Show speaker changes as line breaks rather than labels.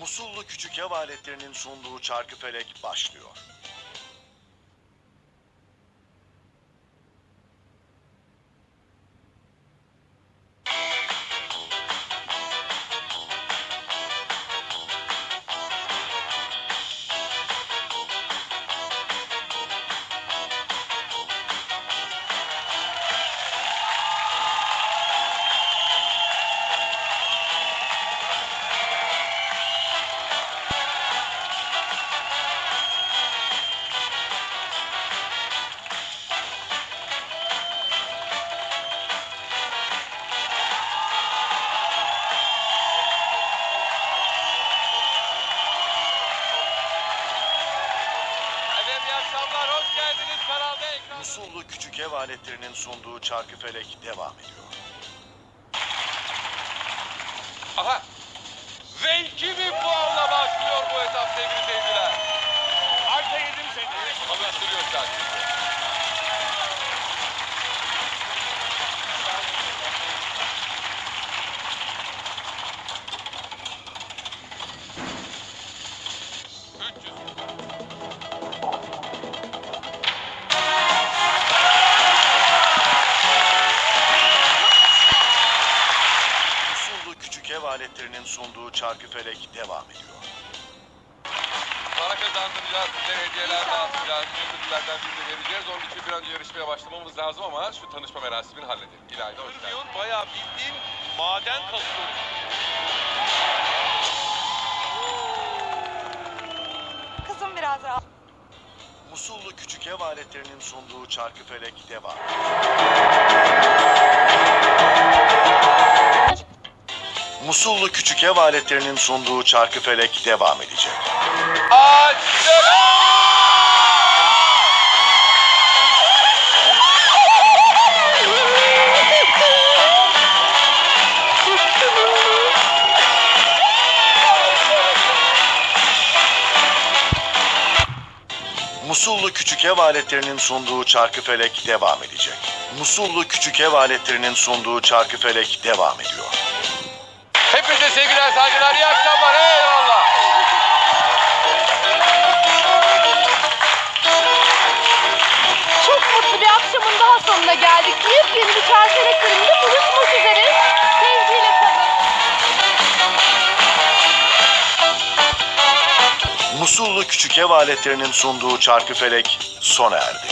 Musullu Küçük Ev Aletlerinin sunduğu Çarkıfelek başlıyor. Musullu Küçük Ev Aletlerinin sunduğu Çarkıfelek devam ediyor.
Aha! Ve 2000 puanla
Aletlerinin sunduğu Çarkıfelek devam ediyor.
Para kazandıracağız, sizlere hediyeler dağıtacağız, ödüllerden birini vereceğiz. Onun için bir an önce yarışmaya başlamamız lazım ama şu tanışma merasimini halledelim. İlayda hoş geldin.
Bayağı bildiğin maden kazıyor.
Kızım biraz rahat.
Musullu Küçük Ev Aletlerinin sunduğu Çarkıfelek devam Musullu Küçük Ev Aletlerinin sunduğu Çarkıfelek devam edecek. Musullu Küçük Ev Aletlerinin sunduğu Çarkıfelek devam edecek. Musullu Küçük Ev Aletlerinin sunduğu Çarkıfelek devam ediyor.
Hepinize sevgiler, saygılar, iyi akşamlar. Eyvallah.
Çok mutlu bir akşamın daha sonuna geldik. Yepyeni bir çarşaf bölümünde buluşmak üzere. Sevgiyle kalın.
Musullu Küçük Ev Aletlerinin sunduğu Çarkıfelek sona erdi.